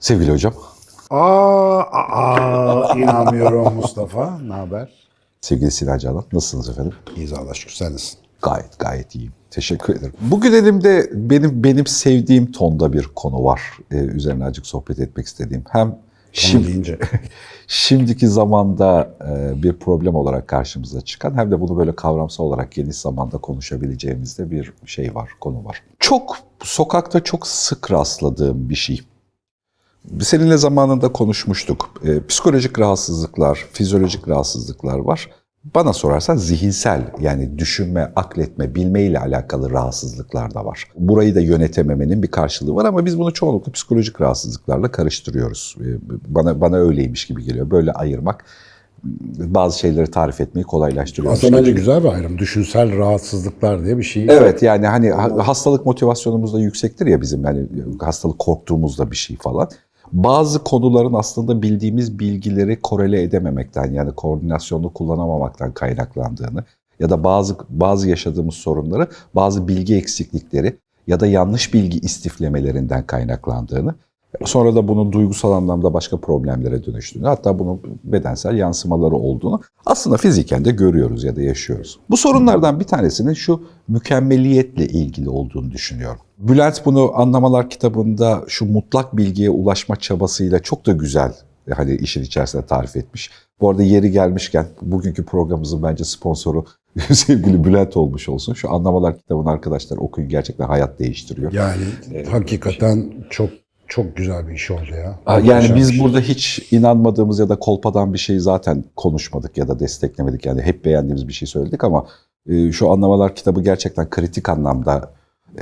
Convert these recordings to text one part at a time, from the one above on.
Sevgili hocam, Aa, aa inanmıyorum Mustafa. Ne haber? sevgili Sinan Canan, nasılsınız efendim? İyiyiz Allah şükür sen nasılsın? Gayet gayet iyiyim. Teşekkür ederim. Bugün elimde benim benim sevdiğim tonda bir konu var. Ee, üzerine azıcık sohbet etmek istediğim. Hem Şimdi deyince. şimdiki zamanda e, bir problem olarak karşımıza çıkan hem de bunu böyle kavramsal olarak geniş zamanda konuşabileceğimiz de bir şey var, konu var. Çok sokakta çok sık rastladığım bir şey. Seninle zamanında konuşmuştuk. Ee, psikolojik rahatsızlıklar, fizyolojik rahatsızlıklar var. Bana sorarsan zihinsel yani düşünme, akletme, bilme ile alakalı rahatsızlıklar da var. Burayı da yönetememenin bir karşılığı var ama biz bunu çoğunlukla psikolojik rahatsızlıklarla karıştırıyoruz. Ee, Bana bana öyleymiş gibi geliyor. Böyle ayırmak bazı şeyleri tarif etmeyi kolaylaştırıyor. Aslında bence güzel bir ayrım. Düşünsel rahatsızlıklar diye bir şey. Evet yani hani ha- hastalık motivasyonumuz da yüksektir ya bizim yani hastalık korktuğumuzda bir şey falan. Bazı konuların aslında bildiğimiz bilgileri korele edememekten yani koordinasyonu kullanamamaktan kaynaklandığını ya da bazı bazı yaşadığımız sorunları bazı bilgi eksiklikleri ya da yanlış bilgi istiflemelerinden kaynaklandığını sonra da bunun duygusal anlamda başka problemlere dönüştüğünü hatta bunun bedensel yansımaları olduğunu aslında fiziken de görüyoruz ya da yaşıyoruz. Bu sorunlardan bir tanesinin şu mükemmeliyetle ilgili olduğunu düşünüyorum. Bülent bunu Anlamalar kitabında şu mutlak bilgiye ulaşma çabasıyla çok da güzel hani işin içerisinde tarif etmiş. Bu arada yeri gelmişken bugünkü programımızın bence sponsoru sevgili Bülent olmuş olsun. Şu Anlamalar kitabını arkadaşlar okuyun gerçekten hayat değiştiriyor. Yani hakikaten çok çok güzel bir iş oldu ya. Aa, Yani bir biz burada hiç inanmadığımız ya da kolpadan bir şeyi zaten konuşmadık ya da desteklemedik. Yani hep beğendiğimiz bir şey söyledik ama e, şu anlamalar kitabı gerçekten kritik anlamda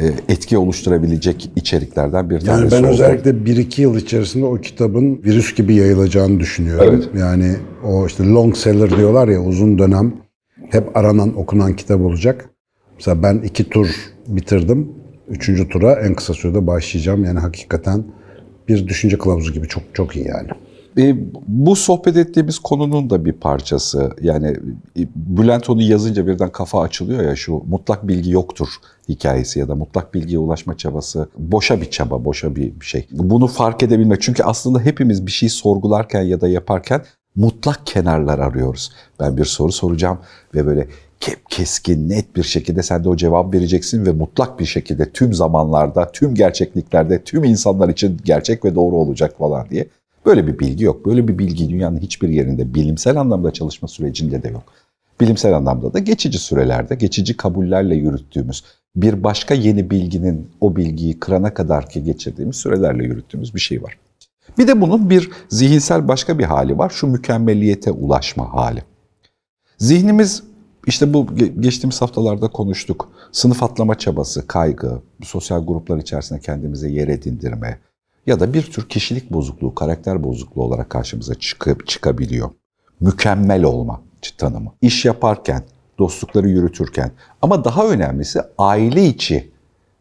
e, etki oluşturabilecek içeriklerden bir tanesi. Yani ben oldu. özellikle 1-2 yıl içerisinde o kitabın virüs gibi yayılacağını düşünüyorum. Evet. Yani o işte long seller diyorlar ya uzun dönem hep aranan okunan kitap olacak. Mesela ben iki tur bitirdim. Üçüncü tura en kısa sürede başlayacağım. Yani hakikaten bir düşünce kılavuzu gibi çok çok iyi yani. E, bu sohbet ettiğimiz konunun da bir parçası. Yani e, Bülent onu yazınca birden kafa açılıyor ya şu mutlak bilgi yoktur hikayesi ya da mutlak bilgiye ulaşma çabası boşa bir çaba, boşa bir şey. Bunu fark edebilmek çünkü aslında hepimiz bir şey sorgularken ya da yaparken mutlak kenarlar arıyoruz. Ben bir soru soracağım ve böyle keskin, net bir şekilde sen de o cevap vereceksin ve mutlak bir şekilde tüm zamanlarda, tüm gerçekliklerde, tüm insanlar için gerçek ve doğru olacak falan diye. Böyle bir bilgi yok. Böyle bir bilgi dünyanın hiçbir yerinde bilimsel anlamda çalışma sürecinde de yok. Bilimsel anlamda da geçici sürelerde, geçici kabullerle yürüttüğümüz bir başka yeni bilginin o bilgiyi kırana kadar ki geçirdiğimiz sürelerle yürüttüğümüz bir şey var. Bir de bunun bir zihinsel başka bir hali var. Şu mükemmeliyete ulaşma hali. Zihnimiz işte bu ge- geçtiğimiz haftalarda konuştuk. Sınıf atlama çabası, kaygı, sosyal gruplar içerisinde kendimize yer edindirme ya da bir tür kişilik bozukluğu, karakter bozukluğu olarak karşımıza çıkıp çıkabiliyor. Mükemmel olma tanımı. İş yaparken, dostlukları yürütürken ama daha önemlisi aile içi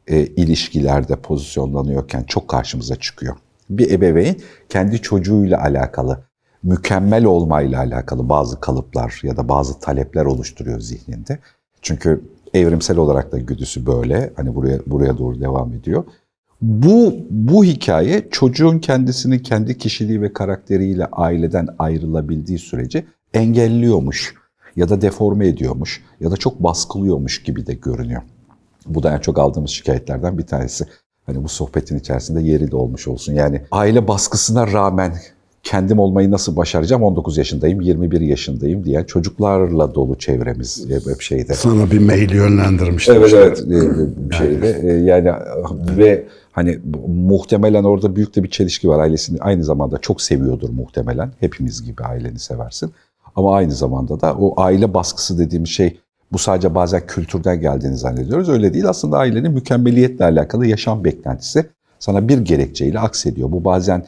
e, ilişkilerde pozisyonlanıyorken çok karşımıza çıkıyor. Bir ebeveyn kendi çocuğuyla alakalı, mükemmel olmayla alakalı bazı kalıplar ya da bazı talepler oluşturuyor zihninde. Çünkü evrimsel olarak da güdüsü böyle. Hani buraya buraya doğru devam ediyor. Bu bu hikaye çocuğun kendisini kendi kişiliği ve karakteriyle aileden ayrılabildiği sürece engelliyormuş ya da deforme ediyormuş ya da çok baskılıyormuş gibi de görünüyor. Bu da en çok aldığımız şikayetlerden bir tanesi. Hani bu sohbetin içerisinde yeri de olmuş olsun. Yani aile baskısına rağmen kendim olmayı nasıl başaracağım? 19 yaşındayım, 21 yaşındayım diyen çocuklarla dolu çevremiz hep şeyde. Sana bir mail yönlendirmiştim. Evet işte. evet e, bir şeyde E, yani ve hani muhtemelen orada büyük de bir çelişki var ailesini aynı zamanda çok seviyordur muhtemelen hepimiz gibi aileni seversin ama aynı zamanda da o aile baskısı dediğim şey bu sadece bazen kültürden geldiğini zannediyoruz öyle değil aslında ailenin mükemmeliyetle alakalı yaşam beklentisi sana bir gerekçeyle aksediyor bu bazen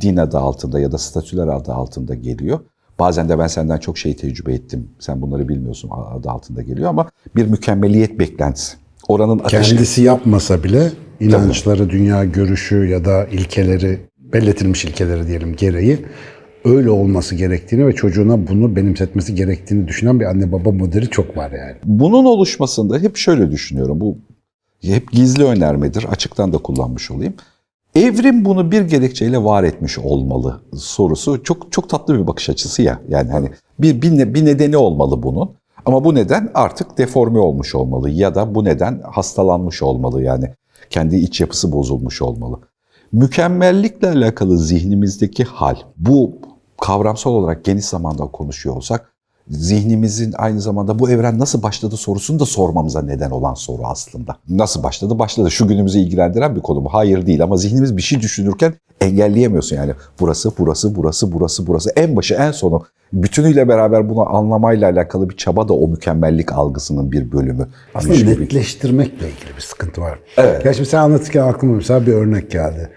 din adı altında ya da statüler adı altında geliyor. Bazen de ben senden çok şey tecrübe ettim. Sen bunları bilmiyorsun adı altında geliyor ama bir mükemmeliyet beklentisi. Oranın ateşi. Kendisi yapmasa bile inançları, dünya görüşü ya da ilkeleri, belletilmiş ilkeleri diyelim gereği öyle olması gerektiğini ve çocuğuna bunu benimsetmesi gerektiğini düşünen bir anne baba modeli çok var yani. Bunun oluşmasında hep şöyle düşünüyorum. Bu hep gizli önermedir. Açıktan da kullanmış olayım. Evrim bunu bir gerekçeyle var etmiş olmalı sorusu çok çok tatlı bir bakış açısı ya. Yani hani bir bir, bir nedeni olmalı bunun. Ama bu neden artık deforme olmuş olmalı ya da bu neden hastalanmış olmalı yani kendi iç yapısı bozulmuş olmalı. Mükemmellikle alakalı zihnimizdeki hal bu kavramsal olarak geniş zamanda konuşuyor olsak zihnimizin aynı zamanda bu evren nasıl başladı sorusunu da sormamıza neden olan soru aslında. Nasıl başladı? Başladı. Şu günümüzü ilgilendiren bir konu mu? Hayır değil ama zihnimiz bir şey düşünürken engelleyemiyorsun yani. Burası, burası, burası, burası, burası. En başı, en sonu. Bütünüyle beraber bunu anlamayla alakalı bir çaba da o mükemmellik algısının bir bölümü. Aslında gibi. netleştirmekle ilgili bir sıkıntı var. Evet. Ya şimdi sen anlatırken aklıma mesela bir örnek geldi.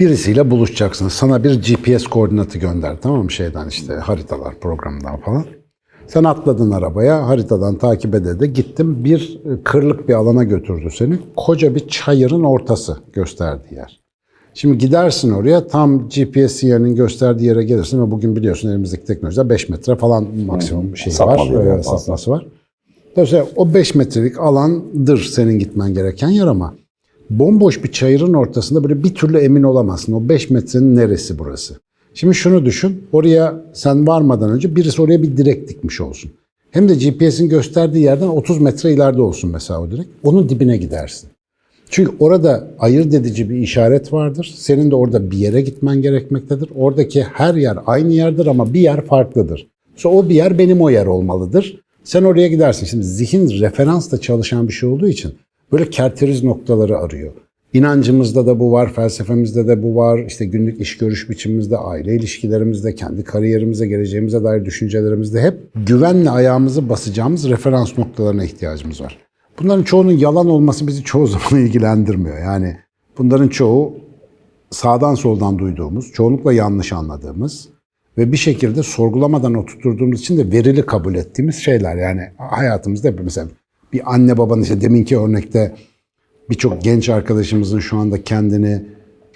Birisiyle buluşacaksın. Sana bir GPS koordinatı gönder tamam mı şeyden işte haritalar programından falan. Sen atladın arabaya, haritadan takip ede de gittim. Bir e, kırlık bir alana götürdü seni. Koca bir çayırın ortası gösterdiği yer. Şimdi gidersin oraya tam GPS sinyalinin gösterdiği yere gelirsin ve bugün biliyorsun elimizdeki teknolojide 5 metre falan maksimum şey var, Sapmalıyor e, sapması var. Dolayısıyla o 5 metrelik alandır senin gitmen gereken yer ama bomboş bir çayırın ortasında böyle bir türlü emin olamazsın. O 5 metrenin neresi burası? Şimdi şunu düşün. Oraya sen varmadan önce birisi oraya bir direk dikmiş olsun. Hem de GPS'in gösterdiği yerden 30 metre ileride olsun mesela o direk. Onun dibine gidersin. Çünkü orada ayırt edici bir işaret vardır. Senin de orada bir yere gitmen gerekmektedir. Oradaki her yer aynı yerdir ama bir yer farklıdır. Sonra o bir yer benim o yer olmalıdır. Sen oraya gidersin. Şimdi zihin referansla çalışan bir şey olduğu için böyle kerteriz noktaları arıyor. İnancımızda da bu var, felsefemizde de bu var, işte günlük iş görüş biçimimizde, aile ilişkilerimizde, kendi kariyerimize, geleceğimize dair düşüncelerimizde hep güvenle ayağımızı basacağımız referans noktalarına ihtiyacımız var. Bunların çoğunun yalan olması bizi çoğu zaman ilgilendirmiyor. Yani bunların çoğu sağdan soldan duyduğumuz, çoğunlukla yanlış anladığımız ve bir şekilde sorgulamadan oturttuğumuz için de verili kabul ettiğimiz şeyler. Yani hayatımızda mesela bir anne babanın işte deminki örnekte birçok genç arkadaşımızın şu anda kendini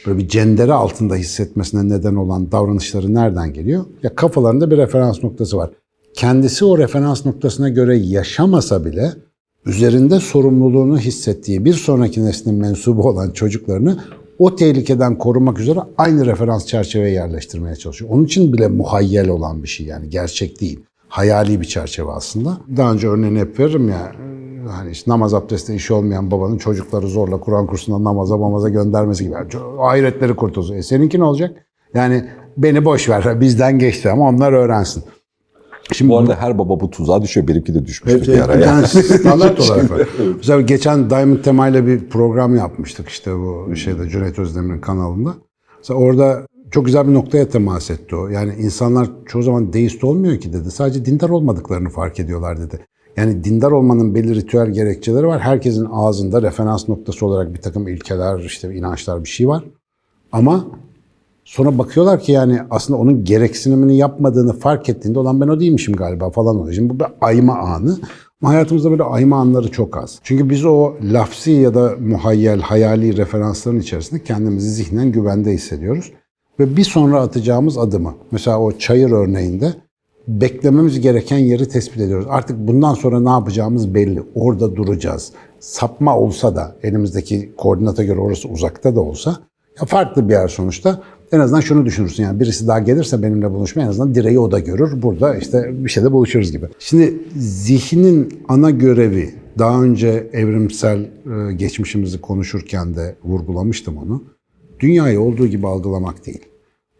böyle bir cendere altında hissetmesine neden olan davranışları nereden geliyor? Ya kafalarında bir referans noktası var. Kendisi o referans noktasına göre yaşamasa bile üzerinde sorumluluğunu hissettiği bir sonraki neslin mensubu olan çocuklarını o tehlikeden korumak üzere aynı referans çerçeveye yerleştirmeye çalışıyor. Onun için bile muhayyel olan bir şey yani gerçek değil. Hayali bir çerçeve aslında. Daha önce örneğini hep veririm ya. Hani işte namaz abdesti işi olmayan babanın çocukları zorla Kur'an kursuna namaza mamaza göndermesi gibi. Hayretleri kurtulsun. E seninki ne olacak? Yani beni boş ver bizden geçti ama onlar öğrensin. Şimdi Bu arada her baba bu tuzağa düşüyor. Benimki de düşmüştü Evet, bir ara. Yani standart olarak var. Mesela geçen Diamond Tema ile bir program yapmıştık işte bu şeyde Cüneyt Özdemir'in kanalında. Mesela orada çok güzel bir noktaya temas etti o. Yani insanlar çoğu zaman deist olmuyor ki dedi. Sadece dindar olmadıklarını fark ediyorlar dedi. Yani dindar olmanın belli ritüel gerekçeleri var. Herkesin ağzında referans noktası olarak bir takım ilkeler, işte inançlar bir şey var. Ama Sonra bakıyorlar ki yani aslında onun gereksinimini yapmadığını fark ettiğinde olan ben o değilmişim galiba falan oluyor. Şimdi bu bir ayma anı. Ama hayatımızda böyle ayma anları çok az. Çünkü biz o lafsi ya da muhayyel, hayali referansların içerisinde kendimizi zihnen güvende hissediyoruz. Ve bir sonra atacağımız adımı, mesela o çayır örneğinde beklememiz gereken yeri tespit ediyoruz. Artık bundan sonra ne yapacağımız belli. Orada duracağız. Sapma olsa da elimizdeki koordinata göre orası uzakta da olsa ya farklı bir yer sonuçta. En azından şunu düşünürsün yani birisi daha gelirse benimle buluşmaya en azından direği o da görür. Burada işte bir şeyde buluşuruz gibi. Şimdi zihnin ana görevi daha önce evrimsel e, geçmişimizi konuşurken de vurgulamıştım onu. Dünyayı olduğu gibi algılamak değil.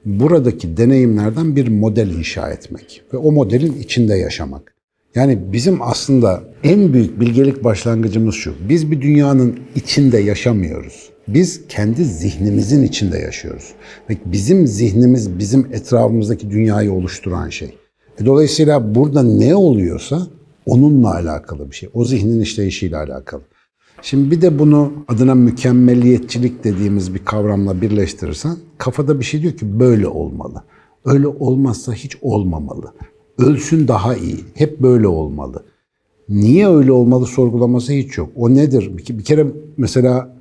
Buradaki deneyimlerden bir model inşa etmek ve o modelin içinde yaşamak. Yani bizim aslında en büyük bilgelik başlangıcımız şu. Biz bir dünyanın içinde yaşamıyoruz. Biz kendi zihnimizin içinde yaşıyoruz. Ve bizim zihnimiz bizim etrafımızdaki dünyayı oluşturan şey. E dolayısıyla burada ne oluyorsa onunla alakalı bir şey. O zihnin işleyişiyle alakalı. Şimdi bir de bunu adına mükemmeliyetçilik dediğimiz bir kavramla birleştirirsen kafada bir şey diyor ki böyle olmalı. Öyle olmazsa hiç olmamalı. Ölsün daha iyi. Hep böyle olmalı. Niye öyle olmalı sorgulaması hiç yok. O nedir? Bir, kere mesela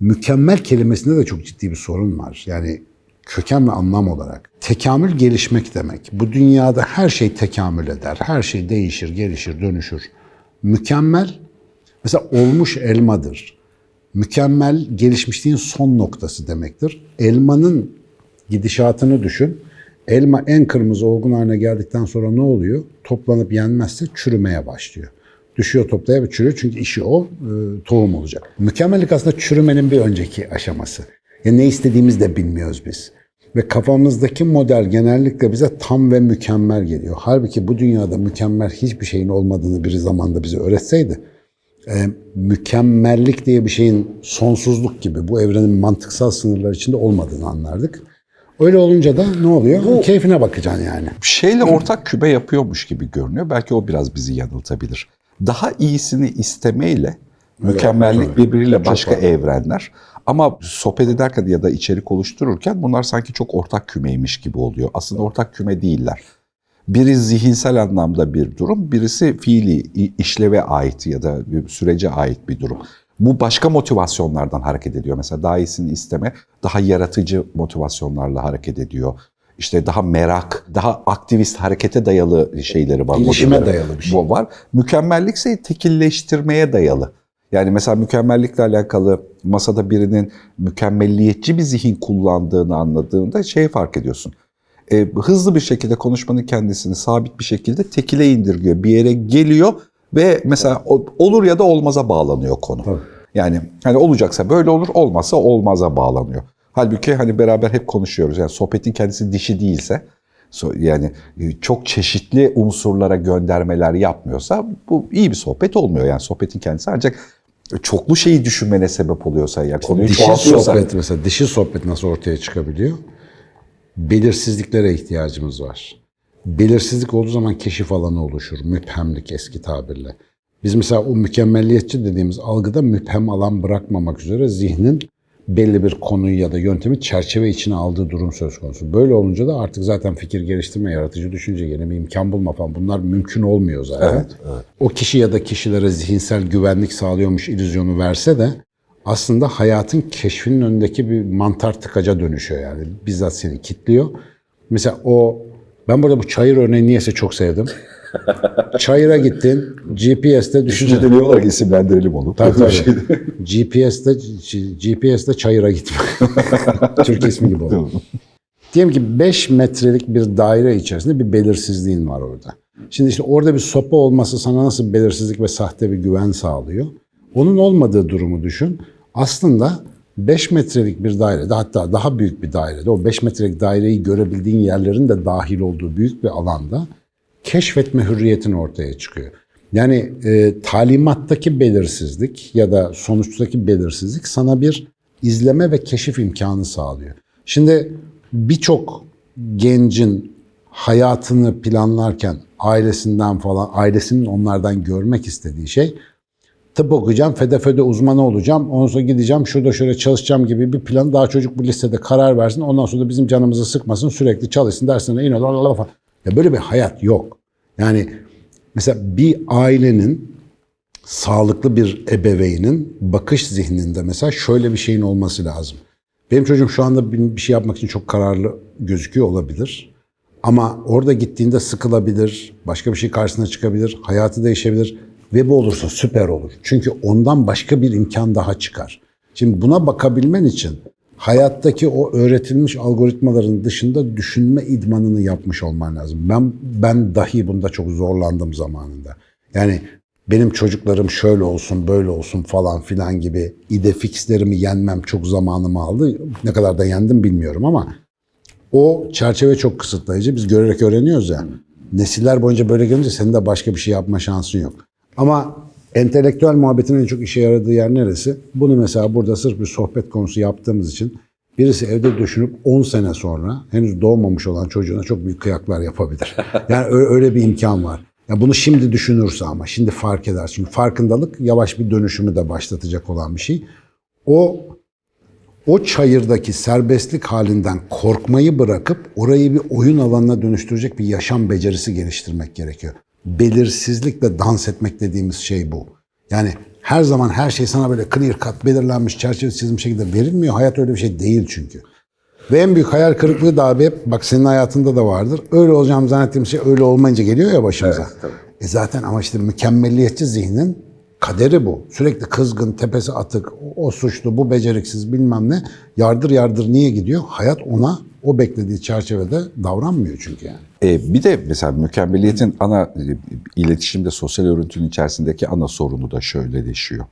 mükemmel kelimesinde de çok ciddi bir sorun var. Yani köken ve anlam olarak. Tekamül gelişmek demek. Bu dünyada her şey tekamül eder. Her şey değişir, gelişir, dönüşür. Mükemmel mesela olmuş elmadır. mükemmel gelişmişliğin son noktası demektir. Elmanın gidişatını düşün. Elma en kırmızı olgun haline geldikten sonra ne oluyor? Toplanıp yenmezse çürümeye başlıyor. Düşüyor toplaya ve çürüyor çünkü işi o e, tohum olacak. Mükemmellik aslında çürümenin bir önceki aşaması. Ya ne istediğimizi de bilmiyoruz biz. Ve kafamızdaki model genellikle bize tam ve mükemmel geliyor. Halbuki bu dünyada mükemmel hiçbir şeyin olmadığını bir zamanda bize öğretseydi, e, mükemmellik diye bir şeyin sonsuzluk gibi bu evrenin mantıksal sınırlar içinde olmadığını anlardık. Öyle olunca da ne oluyor? Keyfine bakacaksın yani. şeyle ortak küme yapıyormuş gibi görünüyor. Belki o biraz bizi yanıltabilir. Daha iyisini istemeyle mükemmellik tabii. birbiriyle Çok başka var. evrenler. Ama sohbet ederken ya da içerik oluştururken bunlar sanki çok ortak kümeymiş gibi oluyor. Aslında ortak küme değiller. Biri zihinsel anlamda bir durum, birisi fiili işleve ait ya da sürece ait bir durum. Bu başka motivasyonlardan hareket ediyor. Mesela daha iyisini isteme, daha yaratıcı motivasyonlarla hareket ediyor. İşte daha merak, daha aktivist harekete dayalı şeyleri var. Gelişime dayalı bir şey. bu var. Mükemmellikse tekilleştirmeye dayalı. Yani mesela mükemmellikle alakalı masada birinin mükemmelliyetçi bir zihin kullandığını anladığında şey fark ediyorsun. E, hızlı bir şekilde konuşmanın kendisini sabit bir şekilde tekile indirgiyor. Bir yere geliyor ve mesela olur ya da olmaza bağlanıyor konu. Tabii. Yani hani olacaksa böyle olur, olmazsa olmaza bağlanıyor. Halbuki hani beraber hep konuşuyoruz. Yani sohbetin kendisi dişi değilse, yani e, çok çeşitli unsurlara göndermeler yapmıyorsa bu iyi bir sohbet olmuyor. Yani sohbetin kendisi ancak çoklu şeyi düşünmene sebep oluyorsa ya konuyu Dişi sohbet mesela dişi sohbet nasıl ortaya çıkabiliyor? Belirsizliklere ihtiyacımız var. Belirsizlik olduğu zaman keşif alanı oluşur. Müphemlik eski tabirle. Biz mesela o mükemmelliyetçi dediğimiz algıda müphem alan bırakmamak üzere zihnin belli bir konuyu ya da yöntemi çerçeve içine aldığı durum söz konusu. Böyle olunca da artık zaten fikir geliştirme, yaratıcı düşünce, yeni bir imkan bulma falan bunlar mümkün olmuyor zaten. O kişi ya da kişilere zihinsel güvenlik sağlıyormuş illüzyonu verse de aslında hayatın keşfinin önündeki bir mantar tıkaca dönüşüyor yani. Bizzat seni kitliyor. Mesela o, ben burada bu çayır örneğini niyeyse çok sevdim. Çayıra gittin, GPS'te düşünce diyorlar ki isimlendirelim onu. Tabii tabii. GPS'te, GPS'te çayıra gitme. Türk ismi gibi oldu. Diyelim ki 5 metrelik bir daire içerisinde bir belirsizliğin var orada. Şimdi işte orada bir sopa olması sana nasıl belirsizlik ve sahte bir güven sağlıyor? Onun olmadığı durumu düşün. Aslında 5 metrelik bir dairede hatta daha büyük bir dairede o 5 metrelik daireyi görebildiğin yerlerin de dahil olduğu büyük bir alanda keşfetme hürriyetin ortaya çıkıyor. Yani e, talimattaki belirsizlik ya da sonuçtaki belirsizlik sana bir izleme ve keşif imkanı sağlıyor. Şimdi birçok gencin hayatını planlarken ailesinden falan, ailesinin onlardan görmek istediği şey tıp okuyacağım, fede fede uzmanı olacağım, ondan sonra gideceğim, şurada şöyle çalışacağım gibi bir plan. Daha çocuk bu listede karar versin, ondan sonra da bizim canımızı sıkmasın, sürekli çalışsın, dersine in falan. Ya böyle bir hayat yok. Yani mesela bir ailenin sağlıklı bir ebeveynin bakış zihninde mesela şöyle bir şeyin olması lazım. Benim çocuğum şu anda bir şey yapmak için çok kararlı gözüküyor olabilir. Ama orada gittiğinde sıkılabilir, başka bir şey karşısına çıkabilir, hayatı değişebilir ve bu olursa süper olur. Çünkü ondan başka bir imkan daha çıkar. Şimdi buna bakabilmen için hayattaki o öğretilmiş algoritmaların dışında düşünme idmanını yapmış olman lazım. Ben ben dahi bunda çok zorlandım zamanında. Yani benim çocuklarım şöyle olsun, böyle olsun falan filan gibi ide fixlerimi yenmem çok zamanımı aldı. Ne kadar da yendim bilmiyorum ama o çerçeve çok kısıtlayıcı. Biz görerek öğreniyoruz ya. Nesiller boyunca böyle gelince senin de başka bir şey yapma şansın yok. Ama entelektüel muhabbetin en çok işe yaradığı yer neresi? Bunu mesela burada sırf bir sohbet konusu yaptığımız için birisi evde düşünüp 10 sene sonra henüz doğmamış olan çocuğuna çok büyük kıyaklar yapabilir. Yani öyle bir imkan var. Ya bunu şimdi düşünürse ama şimdi fark eder. Çünkü farkındalık yavaş bir dönüşümü de başlatacak olan bir şey. O o çayırdaki serbestlik halinden korkmayı bırakıp orayı bir oyun alanına dönüştürecek bir yaşam becerisi geliştirmek gerekiyor. Belirsizlikle dans etmek dediğimiz şey bu. Yani her zaman her şey sana böyle clear cut, belirlenmiş, çerçevesi çizilmiş şekilde verilmiyor. Hayat öyle bir şey değil çünkü. Ve en büyük hayal kırıklığı da abi hep, bak senin hayatında da vardır. Öyle olacağım zannettiğim şey öyle olmayınca geliyor ya başımıza. E zaten ama işte mükemmelliyetçi zihnin Kaderi bu. Sürekli kızgın, tepesi atık, o, o suçlu, bu beceriksiz bilmem ne. Yardır yardır niye gidiyor? Hayat ona o beklediği çerçevede davranmıyor çünkü yani. E, bir de mesela mükemmeliyetin ana e, iletişimde sosyal örüntünün içerisindeki ana sorunu da şöyleleşiyor.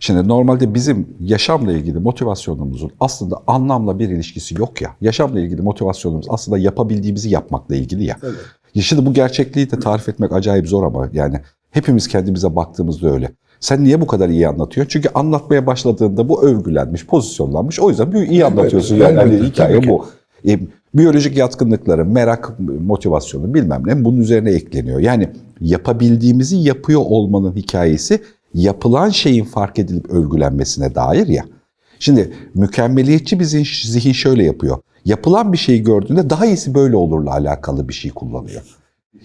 Şimdi normalde bizim yaşamla ilgili motivasyonumuzun aslında anlamla bir ilişkisi yok ya. Yaşamla ilgili motivasyonumuz aslında yapabildiğimizi yapmakla ilgili ya. Ya Şimdi bu gerçekliği de tarif etmek acayip zor ama yani hepimiz kendimize baktığımızda öyle. Sen niye bu kadar iyi anlatıyorsun? Çünkü anlatmaya başladığında bu övgülenmiş, pozisyonlanmış. O yüzden iyi anlatıyorsun. Yani hani elbette, hikaye bu. E, biyolojik yatkınlıkları, merak, motivasyonu bilmem ne bunun üzerine ekleniyor. Yani yapabildiğimizi yapıyor olmanın hikayesi yapılan şeyin fark edilip övgülenmesine dair ya. Şimdi mükemmeliyetçi bir zihin şöyle yapıyor. Yapılan bir şeyi gördüğünde daha iyisi böyle olurla alakalı bir şey kullanıyor.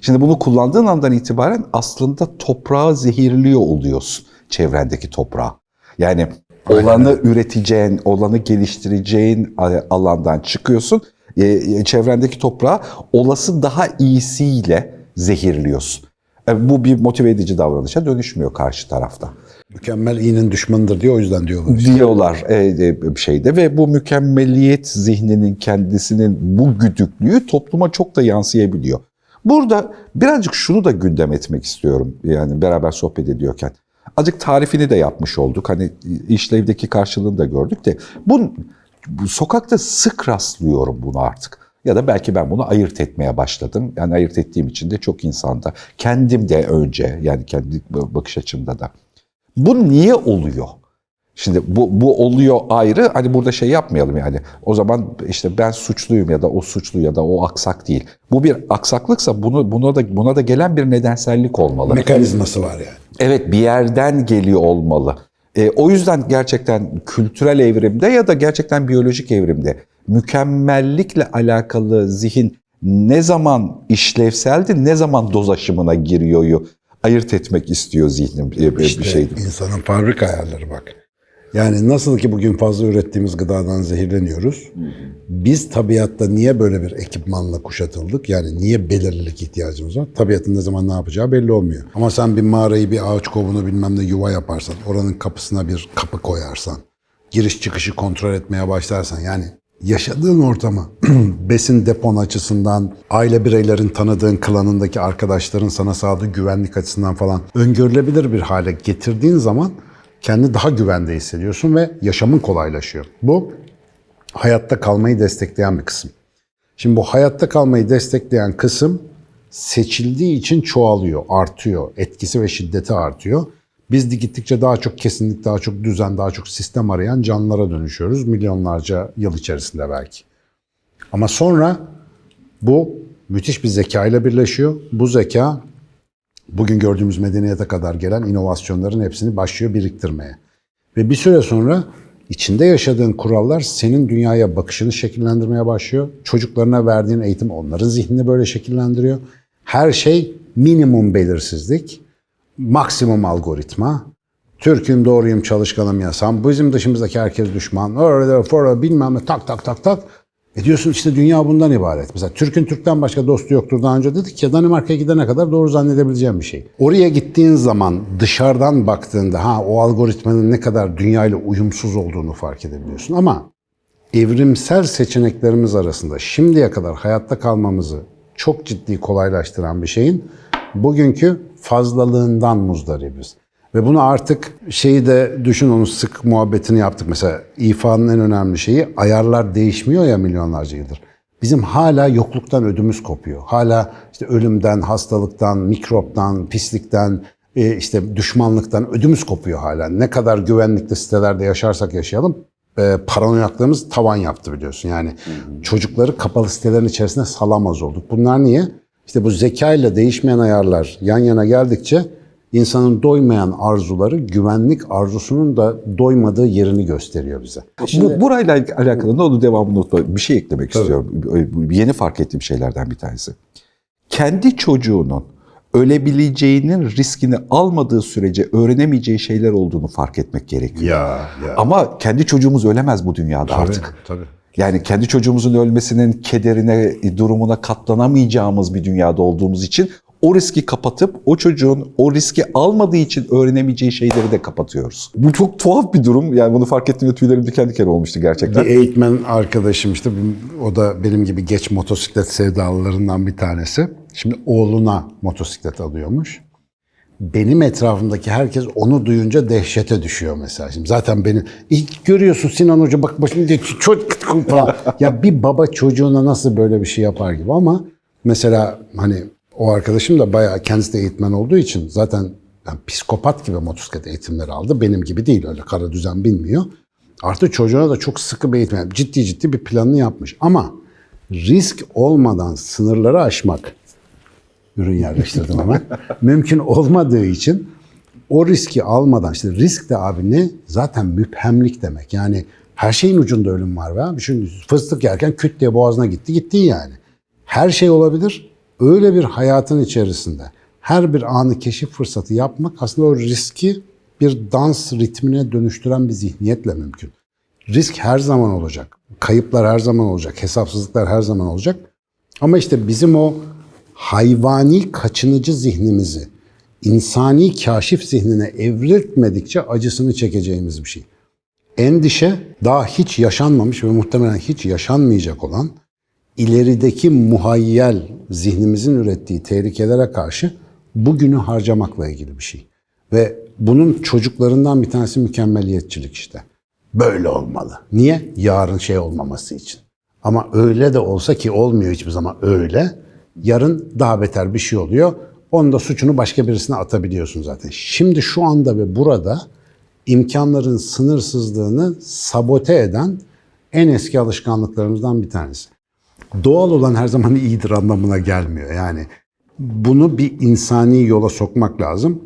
Şimdi bunu kullandığın andan itibaren aslında toprağı zehirliyor oluyorsun. Çevrendeki toprağı. Yani olanı üreteceğin, olanı geliştireceğin alandan çıkıyorsun. Çevrendeki toprağı olası daha iyisiyle zehirliyorsun. E, bu bir motive edici davranışa dönüşmüyor karşı tarafta Mükemmel iyinin düşmanıdır diye o yüzden diyorlar. diyorlar e, e, şeyde ve bu mükemmeliyet zihninin kendisinin bu güdüklüğü topluma çok da yansıyabiliyor. Burada birazcık şunu da gündem etmek istiyorum yani beraber sohbet ediyorken. Azıcık tarifini de yapmış olduk. Hani işlevdeki karşılığını da gördük de bu, bu sokakta sık rastlıyorum bunu artık. Ya da belki ben bunu ayırt etmeye başladım. Yani ayırt ettiğim için de çok insanda. Kendim de önce yani kendi bakış açımda da. Bu niye oluyor? Şimdi bu, bu oluyor ayrı. Hani burada şey yapmayalım yani. O zaman işte ben suçluyum ya da o suçlu ya da o aksak değil. Bu bir aksaklıksa bunu buna da buna da gelen bir nedensellik olmalı. Mekanizması var yani. Evet bir yerden geliyor olmalı. E, o yüzden gerçekten kültürel evrimde ya da gerçekten biyolojik evrimde mükemmellikle alakalı zihin ne zaman işlevseldi, ne zaman doz aşımına giriyor ayırt etmek istiyor zihnim e, bir İşte şeydi. insanın fabrika ayarları bak. Yani nasıl ki bugün fazla ürettiğimiz gıdadan zehirleniyoruz. Biz tabiatta niye böyle bir ekipmanla kuşatıldık? Yani niye belirlilik ihtiyacımız var? Tabiatın ne zaman ne yapacağı belli olmuyor. Ama sen bir mağarayı, bir ağaç kovunu bilmem ne yuva yaparsan, oranın kapısına bir kapı koyarsan, giriş çıkışı kontrol etmeye başlarsan yani yaşadığın ortamı besin depon açısından, aile bireylerin tanıdığın klanındaki arkadaşların sana sağladığı güvenlik açısından falan öngörülebilir bir hale getirdiğin zaman kendi daha güvende hissediyorsun ve yaşamın kolaylaşıyor. Bu hayatta kalmayı destekleyen bir kısım. Şimdi bu hayatta kalmayı destekleyen kısım seçildiği için çoğalıyor, artıyor. Etkisi ve şiddeti artıyor. Biz de gittikçe daha çok kesinlik, daha çok düzen, daha çok sistem arayan canlılara dönüşüyoruz. Milyonlarca yıl içerisinde belki. Ama sonra bu müthiş bir zeka ile birleşiyor. Bu zeka bugün gördüğümüz medeniyete kadar gelen inovasyonların hepsini başlıyor biriktirmeye. Ve bir süre sonra içinde yaşadığın kurallar senin dünyaya bakışını şekillendirmeye başlıyor. Çocuklarına verdiğin eğitim onların zihnini böyle şekillendiriyor. Her şey minimum belirsizlik, maksimum algoritma. Türk'üm, doğruyum, çalışkanım yasam. Bizim dışımızdaki herkes düşman. Orada, orada bilmem ne tak tak tak tak. E diyorsun işte dünya bundan ibaret. Mesela Türk'ün Türk'ten başka dostu yoktur daha önce dedik ya Danimarka'ya gidene kadar doğru zannedebileceğim bir şey. Oraya gittiğin zaman dışarıdan baktığında ha o algoritmanın ne kadar dünyayla uyumsuz olduğunu fark edebiliyorsun. Ama evrimsel seçeneklerimiz arasında şimdiye kadar hayatta kalmamızı çok ciddi kolaylaştıran bir şeyin bugünkü fazlalığından muzdaribiz. Ve bunu artık şeyi de düşün onu sık muhabbetini yaptık. Mesela ifanın en önemli şeyi ayarlar değişmiyor ya milyonlarca yıldır. Bizim hala yokluktan ödümüz kopuyor. Hala işte ölümden, hastalıktan, mikroptan, pislikten, e, işte düşmanlıktan ödümüz kopuyor hala. Ne kadar güvenlikli sitelerde yaşarsak yaşayalım e, paranoyaklığımız tavan yaptı biliyorsun. Yani çocukları kapalı sitelerin içerisine salamaz olduk. Bunlar niye? İşte bu zekayla değişmeyen ayarlar yan yana geldikçe insanın doymayan arzuları güvenlik arzusunun da doymadığı yerini gösteriyor bize. Bu, burayla alakalı ne oldu devamını unutma. Bir şey eklemek istiyorum. Yeni fark ettiğim şeylerden bir tanesi. Kendi çocuğunun ölebileceğinin riskini almadığı sürece öğrenemeyeceği şeyler olduğunu fark etmek gerekiyor. Ya, ya. Ama kendi çocuğumuz ölemez bu dünyada artık. Tabii. Yani kendi çocuğumuzun ölmesinin kederine, durumuna katlanamayacağımız bir dünyada olduğumuz için o riski kapatıp o çocuğun o riski almadığı için öğrenemeyeceği şeyleri de kapatıyoruz. Bu çok tuhaf bir durum. Yani bunu fark ettiğimde tüylerim diken diken olmuştu gerçekten. Bir eğitmen arkadaşım işte o da benim gibi geç motosiklet sevdalılarından bir tanesi. Şimdi oğluna motosiklet alıyormuş. Benim etrafımdaki herkes onu duyunca dehşete düşüyor mesela. Şimdi zaten beni ilk görüyorsun Sinan Hoca bak başını diye çocuk falan. ya bir baba çocuğuna nasıl böyle bir şey yapar gibi ama mesela hani o arkadaşım da bayağı kendisi de eğitmen olduğu için zaten yani psikopat gibi motosiklet eğitimleri aldı. Benim gibi değil öyle kara düzen bilmiyor. Artı çocuğuna da çok sıkı bir eğitim, yani ciddi ciddi bir planını yapmış. Ama risk olmadan sınırları aşmak, ürün yerleştirdim hemen, mümkün olmadığı için o riski almadan, işte risk de abi ne? Zaten müphemlik demek. Yani her şeyin ucunda ölüm var be abi. Çünkü fıstık yerken küt diye boğazına gitti, gittin yani. Her şey olabilir. Öyle bir hayatın içerisinde her bir anı keşif fırsatı yapmak aslında o riski bir dans ritmine dönüştüren bir zihniyetle mümkün. Risk her zaman olacak. Kayıplar her zaman olacak. Hesapsızlıklar her zaman olacak. Ama işte bizim o hayvani kaçınıcı zihnimizi insani kaşif zihnine evriltmedikçe acısını çekeceğimiz bir şey. Endişe daha hiç yaşanmamış ve muhtemelen hiç yaşanmayacak olan ilerideki muhayyel zihnimizin ürettiği tehlikelere karşı bugünü harcamakla ilgili bir şey. Ve bunun çocuklarından bir tanesi mükemmeliyetçilik işte. Böyle olmalı. Niye? Yarın şey olmaması için. Ama öyle de olsa ki olmuyor hiçbir zaman öyle. Yarın daha beter bir şey oluyor. Onun da suçunu başka birisine atabiliyorsun zaten. Şimdi şu anda ve burada imkanların sınırsızlığını sabote eden en eski alışkanlıklarımızdan bir tanesi. Doğal olan her zaman iyidir anlamına gelmiyor. Yani bunu bir insani yola sokmak lazım.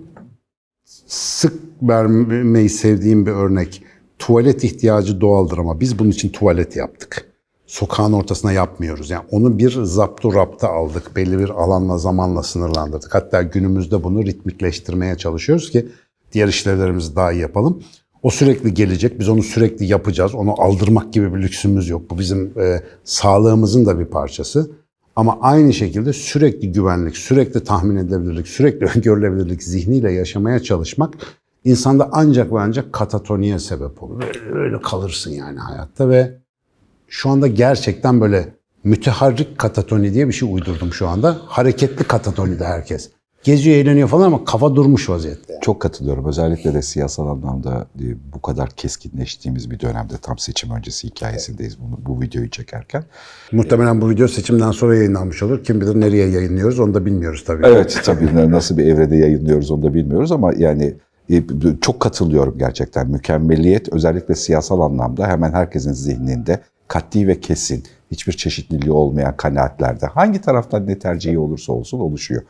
Sık vermeyi sevdiğim bir örnek. Tuvalet ihtiyacı doğaldır ama biz bunun için tuvalet yaptık. Sokağın ortasına yapmıyoruz. Yani onu bir zaptu rapta aldık. Belli bir alanla, zamanla sınırlandırdık. Hatta günümüzde bunu ritmikleştirmeye çalışıyoruz ki diğer işlevlerimizi daha iyi yapalım. O sürekli gelecek. Biz onu sürekli yapacağız. Onu aldırmak gibi bir lüksümüz yok. Bu bizim e, sağlığımızın da bir parçası. Ama aynı şekilde sürekli güvenlik, sürekli tahmin edilebilirlik, sürekli öngörülebilirlik zihniyle yaşamaya çalışmak insanda ancak ve ancak katatoniye sebep olur. Öyle kalırsın yani hayatta ve şu anda gerçekten böyle müteharrik katatoni diye bir şey uydurdum şu anda. Hareketli katatoni de herkes. Geziyor, eğleniyor falan ama kafa durmuş vaziyette. Çok katılıyorum. Özellikle de siyasal anlamda e, bu kadar keskinleştiğimiz bir dönemde tam seçim öncesi hikayesindeyiz bunu, bu videoyu çekerken. Muhtemelen bu video seçimden sonra yayınlanmış olur. Kim bilir nereye yayınlıyoruz onu da bilmiyoruz tabii. Evet tabii nasıl bir evrede yayınlıyoruz onu da bilmiyoruz ama yani e, çok katılıyorum gerçekten. Mükemmeliyet özellikle siyasal anlamda hemen herkesin zihninde katli ve kesin, hiçbir çeşitliliği olmayan kanaatlerde hangi taraftan ne tercihi olursa olsun oluşuyor.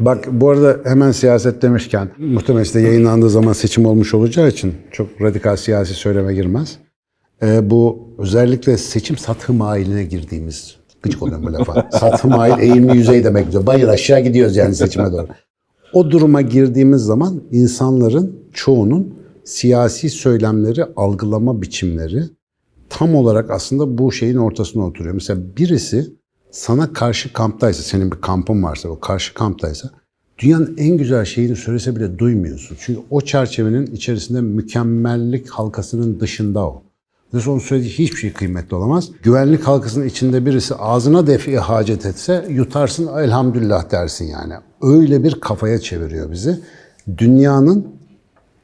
Bak bu arada hemen siyaset demişken muhtemelen işte yayınlandığı zaman seçim olmuş olacağı için çok radikal siyasi söyleme girmez. Ee, bu özellikle seçim satı mailine girdiğimiz gıcık oluyorum bu lafa. satı mail eğimli yüzey demek diyor. Bayır aşağı gidiyoruz yani seçime doğru. O duruma girdiğimiz zaman insanların çoğunun siyasi söylemleri, algılama biçimleri tam olarak aslında bu şeyin ortasına oturuyor. Mesela birisi sana karşı kamptaysa, senin bir kampın varsa, o karşı kamptaysa dünyanın en güzel şeyini söylese bile duymuyorsun. Çünkü o çerçevenin içerisinde mükemmellik halkasının dışında o. Dolayısıyla onun söylediği hiçbir şey kıymetli olamaz. Güvenlik halkasının içinde birisi ağzına defi hacet etse yutarsın elhamdülillah dersin yani. Öyle bir kafaya çeviriyor bizi. Dünyanın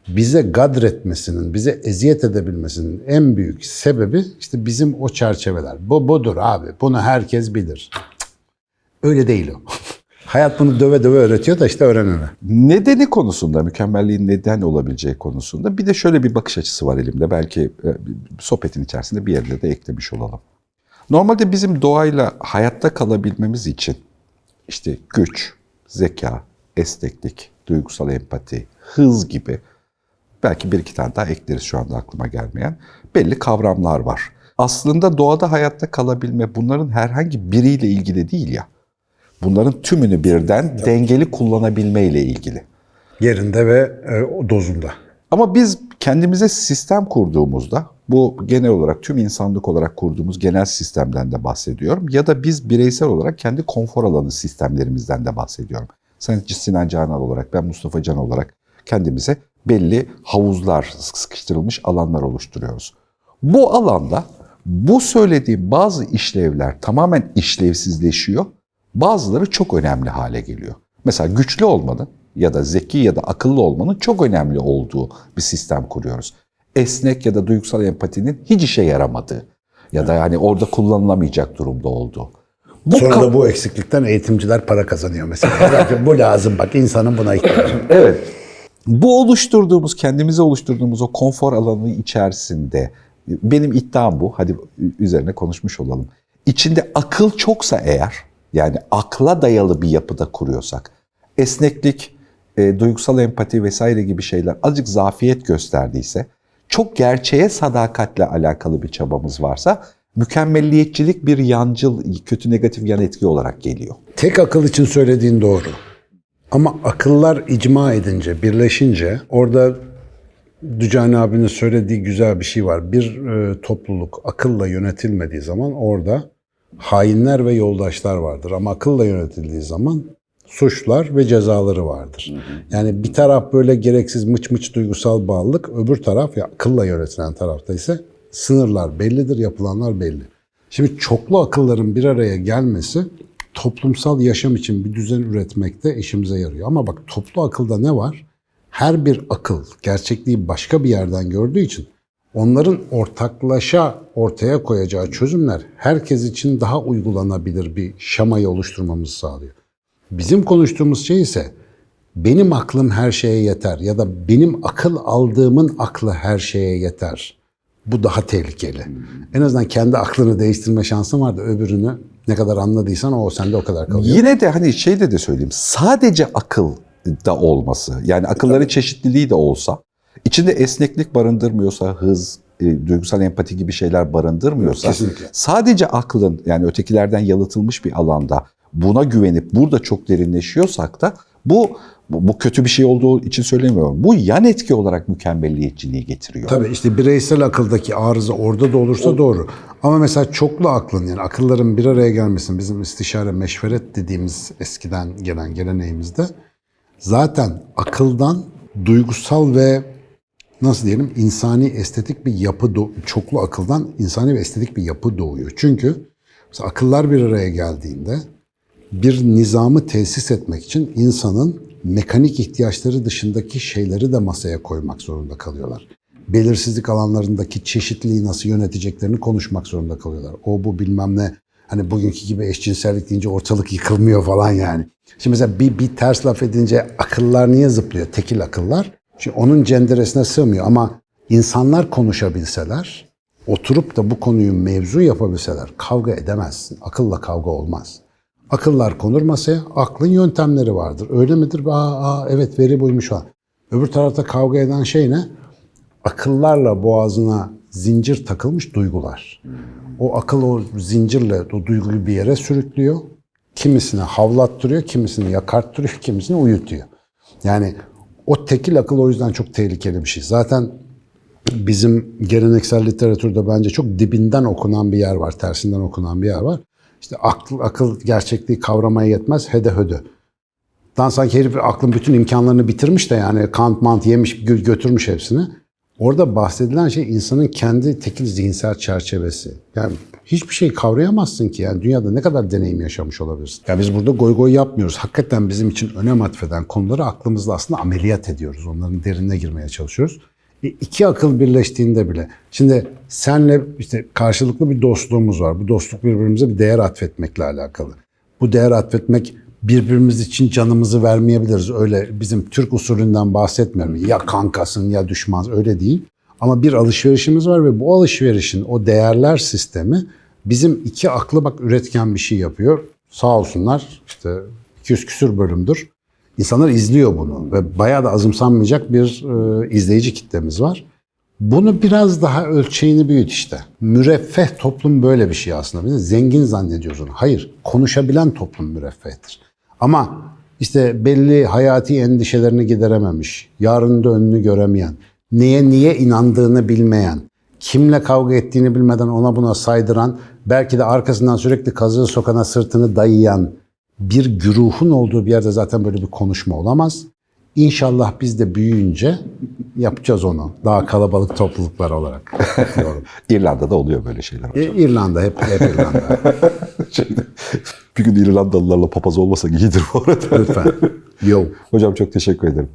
bize gadretmesinin, bize eziyet edebilmesinin en büyük sebebi işte bizim o çerçeveler. Bu budur abi. Bunu herkes bilir. Öyle değil o. Hayat bunu döve döve öğretiyor da işte öğrenene. Nedeni konusunda, mükemmelliğin neden olabileceği konusunda bir de şöyle bir bakış açısı var elimde. Belki e, sohbetin içerisinde bir yerine de eklemiş olalım. Normalde bizim doğayla hayatta kalabilmemiz için işte güç, zeka, esneklik, duygusal empati, hız gibi belki bir iki tane daha ekleriz şu anda aklıma gelmeyen belli kavramlar var. Aslında doğada hayatta kalabilme bunların herhangi biriyle ilgili değil ya. Bunların tümünü birden dengeli kullanabilme ile ilgili. Yerinde ve e, dozunda. Ama biz kendimize sistem kurduğumuzda, bu genel olarak tüm insanlık olarak kurduğumuz genel sistemden de bahsediyorum ya da biz bireysel olarak kendi konfor alanı sistemlerimizden de bahsediyorum. Sen Sinan Canan olarak, ben Mustafa Can olarak kendimize belli havuzlar, sıkıştırılmış alanlar oluşturuyoruz. Bu alanda bu söylediğim bazı işlevler tamamen işlevsizleşiyor. Bazıları çok önemli hale geliyor. Mesela güçlü olmanın ya da zeki ya da akıllı olmanın çok önemli olduğu bir sistem kuruyoruz. Esnek ya da duygusal empatinin hiç işe yaramadığı ya da yani orada kullanılamayacak durumda olduğu. Bu Sonra da bu eksiklikten eğitimciler para kazanıyor mesela. Bu lazım bak insanın buna ihtiyacı. Evet. Bu oluşturduğumuz, kendimize oluşturduğumuz o konfor alanı içerisinde benim iddiam bu. Hadi üzerine konuşmuş olalım. İçinde akıl çoksa eğer, yani akla dayalı bir yapıda kuruyorsak, esneklik, e, duygusal empati vesaire gibi şeyler azıcık zafiyet gösterdiyse, çok gerçeğe sadakatle alakalı bir çabamız varsa, mükemmelliyetçilik bir yancıl, kötü negatif yan etki olarak geliyor. Tek akıl için söylediğin doğru. Ama akıllar icma edince, birleşince orada Dücani abinin söylediği güzel bir şey var. Bir e, topluluk akılla yönetilmediği zaman orada hainler ve yoldaşlar vardır. Ama akılla yönetildiği zaman suçlar ve cezaları vardır. Yani bir taraf böyle gereksiz mıç mıç duygusal bağlılık, öbür taraf ya akılla yönetilen tarafta ise sınırlar bellidir, yapılanlar belli. Şimdi çoklu akılların bir araya gelmesi toplumsal yaşam için bir düzen üretmekte işimize yarıyor. Ama bak toplu akılda ne var? Her bir akıl gerçekliği başka bir yerden gördüğü için onların ortaklaşa ortaya koyacağı çözümler herkes için daha uygulanabilir bir şamayı oluşturmamızı sağlıyor. Bizim konuştuğumuz şey ise benim aklım her şeye yeter ya da benim akıl aldığımın aklı her şeye yeter. Bu daha tehlikeli. En azından kendi aklını değiştirme şansın var da öbürünü ne kadar anladıysan o sende o kadar kalıyor. Yine de hani şeyde de söyleyeyim. Sadece akıl da olması, yani akılların çeşitliliği de olsa, içinde esneklik barındırmıyorsa, hız, e, duygusal empati gibi şeyler barındırmıyorsa, Kesinlikle. sadece aklın yani ötekilerden yalıtılmış bir alanda buna güvenip burada çok derinleşiyorsak da bu bu kötü bir şey olduğu için söylemiyorum. Bu yan etki olarak mükemmelliyetçiliği getiriyor. Tabii işte bireysel akıldaki arıza orada da olursa doğru. Ama mesela çoklu aklın yani akılların bir araya gelmesinin bizim istişare meşveret dediğimiz eskiden gelen geleneğimizde zaten akıldan duygusal ve nasıl diyelim insani estetik bir yapı çoklu akıldan insani ve estetik bir yapı doğuyor. Çünkü akıllar bir araya geldiğinde bir nizamı tesis etmek için insanın mekanik ihtiyaçları dışındaki şeyleri de masaya koymak zorunda kalıyorlar. Belirsizlik alanlarındaki çeşitliliği nasıl yöneteceklerini konuşmak zorunda kalıyorlar. O bu bilmem ne. Hani bugünkü gibi eşcinsellik deyince ortalık yıkılmıyor falan yani. Şimdi mesela bir, bir ters laf edince akıllar niye zıplıyor? Tekil akıllar. Çünkü onun cenderesine sığmıyor ama insanlar konuşabilseler, oturup da bu konuyu mevzu yapabilseler kavga edemezsin. Akılla kavga olmaz. Akıllar konur masaya, aklın yöntemleri vardır. Öyle midir? Aa, aa evet veri buymuş falan. Öbür tarafta kavga eden şey ne? Akıllarla boğazına zincir takılmış duygular. O akıl o zincirle o duyguyu bir yere sürüklüyor. Kimisini havlattırıyor, kimisini yakarttırıyor, kimisini uyutuyor. Yani o tekil akıl o yüzden çok tehlikeli bir şey. Zaten bizim geleneksel literatürde bence çok dibinden okunan bir yer var, tersinden okunan bir yer var. İşte akıl, akıl gerçekliği kavramaya yetmez, hede hödü. Lan sanki herif aklın bütün imkanlarını bitirmiş de yani kant mant yemiş, gö- götürmüş hepsini. Orada bahsedilen şey insanın kendi tekil zihinsel çerçevesi. Yani hiçbir şey kavrayamazsın ki. Yani dünyada ne kadar deneyim yaşamış olabilirsin. Ya biz burada goy goy yapmıyoruz. Hakikaten bizim için önem atfeden konuları aklımızla aslında ameliyat ediyoruz. Onların derinine girmeye çalışıyoruz. İki akıl birleştiğinde bile. Şimdi senle işte karşılıklı bir dostluğumuz var. Bu dostluk birbirimize bir değer atfetmekle alakalı. Bu değer atfetmek birbirimiz için canımızı vermeyebiliriz. Öyle bizim Türk usulünden bahsetmiyorum. Ya kankasın ya düşman öyle değil. Ama bir alışverişimiz var ve bu alışverişin o değerler sistemi bizim iki aklı bak üretken bir şey yapıyor. Sağ olsunlar işte 200 küsür bölümdür. İnsanlar izliyor bunu ve bayağı da azımsanmayacak bir e, izleyici kitlemiz var. Bunu biraz daha ölçeğini büyüt işte. Müreffeh toplum böyle bir şey aslında. Biz zengin zannediyoruz onu. Hayır, konuşabilen toplum müreffehtir. Ama işte belli hayati endişelerini giderememiş, yarında önünü göremeyen, neye niye inandığını bilmeyen, kimle kavga ettiğini bilmeden ona buna saydıran, belki de arkasından sürekli kazığı sokana sırtını dayayan bir güruhun olduğu bir yerde zaten böyle bir konuşma olamaz. İnşallah biz de büyüyünce yapacağız onu. Daha kalabalık topluluklar olarak. İrlanda'da oluyor böyle şeyler. E, İrlanda hep, hep İrlanda. Şeyde, bir gün İrlandalılarla papaz olmasak iyidir bu arada. Lütfen. Yo. Hocam çok teşekkür ederim.